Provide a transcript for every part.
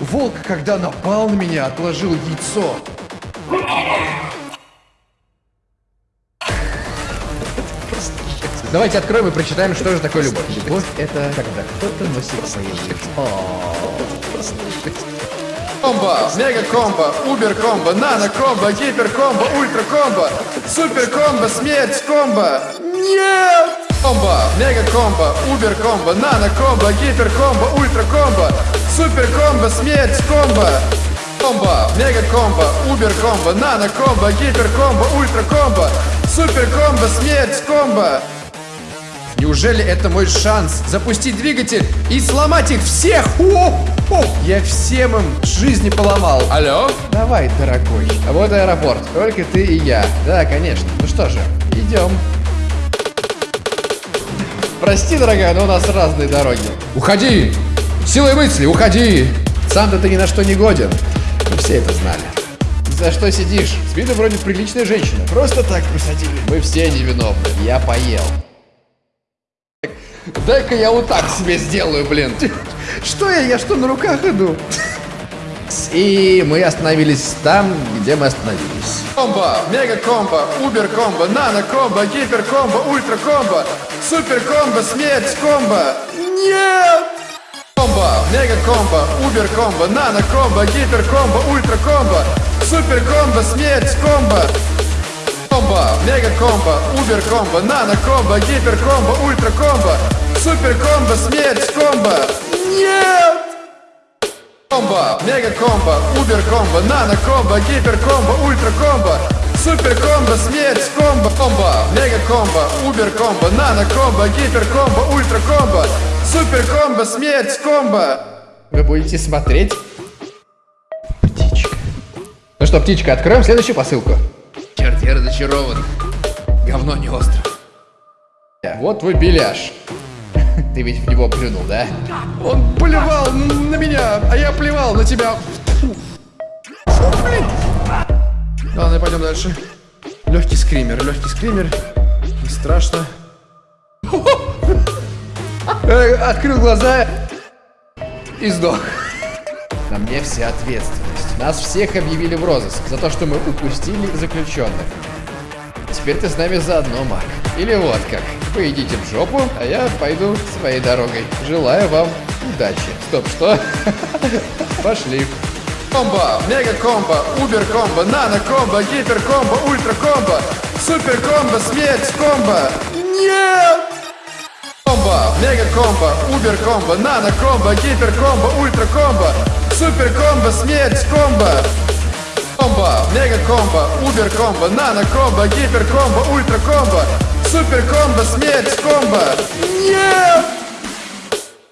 волк, когда напал на меня, отложил яйцо. Давайте откроем и прочитаем, что же такое любовь. Любовь — это когда кто-то носит свое яйцо. Комбо, мега комбо, убер комбо, нано комбо, гипер комбо, ультра комбо, супер комбо, смерть комбо. Нет! Комбо, мега комбо, убер комбо, нано комбо, гипер комбо, ультра комбо, супер комбо, смерть комбо. Комбо, мега комбо, убер комбо, нано комбо, гипер комбо, ультра комбо, супер комбо, смерть комбо. Неужели это мой шанс запустить двигатель и сломать их всех? О, о, я всем им жизни поломал. Алло? Давай, дорогой. А вот аэропорт. Только ты и я. Да, конечно. Ну что же, идем. Прости, дорогая, но у нас разные дороги. Уходи! Силой мысли, уходи! Сам-то ты ни на что не годен. Мы все это знали. За что сидишь? С виду вроде приличная женщина. Просто так посадили. Мы все невиновны. Я поел. Дай-ка я вот так себе сделаю, блин. Что я? Я что, на руках иду? И мы остановились там, где мы остановились. Комбо, мега комбо, убер комбо, нано комбо, гипер комбо, ультра комбо, супер комбо, смерть комбо. Нет! Комбо, мега комбо, убер комбо, нано комбо, гипер комбо, ультра комбо, супер комбо, смерть комбо. Комбо, мега комбо, убер комбо, нано комбо, гипер комбо, ультра комбо, супер комбо, смерть комбо. Нет! Комбо, мега комбо, убер комбо, нано комбо, гипер комбо, ультра комбо, супер комбо, смерть комбо, комбо, мега комбо, убер комбо, нано комбо, гипер комбо, ультра комбо, супер комбо, смерть комбо. Вы будете смотреть? Птичка. Ну что, птичка, откроем следующую посылку. Черт, я разочарован. Говно не остро. Вот твой беляш. Ты ведь в него плюнул, да? Он плевал на меня, а я плевал на тебя. Фу, блин. Ладно, пойдем дальше. Легкий скример, легкий скример. Не страшно. Э, Открыл глаза и сдох. На мне вся ответственность. Нас всех объявили в розыск за то, что мы упустили заключенных. Теперь ты с нами заодно, Мак. Или вот как. Вы идите в жопу, а я пойду своей дорогой. Желаю вам удачи. Стоп, что? Пошли. Комбо, мега комбо, убер комбо, нано комбо, гипер комбо, ультра комбо, супер комбо, смерть комбо. Нет! Комбо, мега комбо, убер комбо, нано комбо, гипер комбо, ультра комбо, супер комбо, смерть комбо. Комбо, мега комбо, убер комбо, нано комбо, гипер комбо, ультра комбо, супер комбо, смерть комбо. Нет!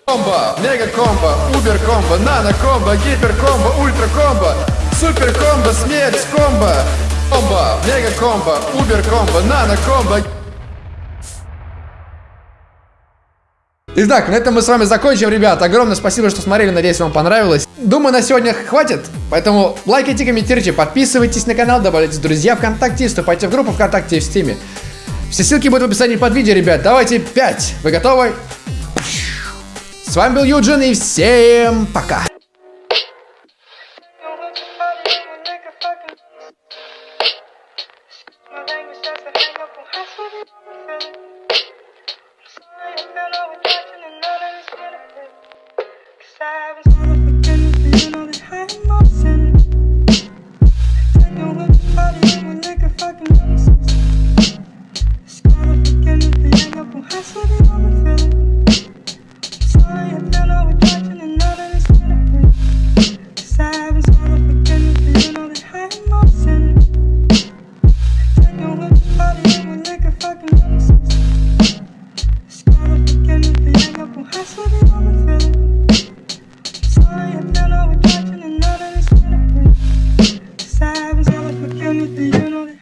Комбо, мега комбо, убер комбо, нано комбо, гипер комбо, ультра комбо, супер комбо, смерть комбо. Комбо, мега комбо, убер комбо, нано комбо. Итак, на этом мы с вами закончим, ребят. Огромное спасибо, что смотрели. Надеюсь, вам понравилось. Думаю, на сегодня хватит. Поэтому лайкайте, комментируйте, подписывайтесь на канал, добавляйтесь в друзья ВКонтакте, вступайте в группу ВКонтакте и в Стиме. Все ссылки будут в описании под видео, ребят. Давайте 5. Вы готовы? С вами был Юджин и всем пока.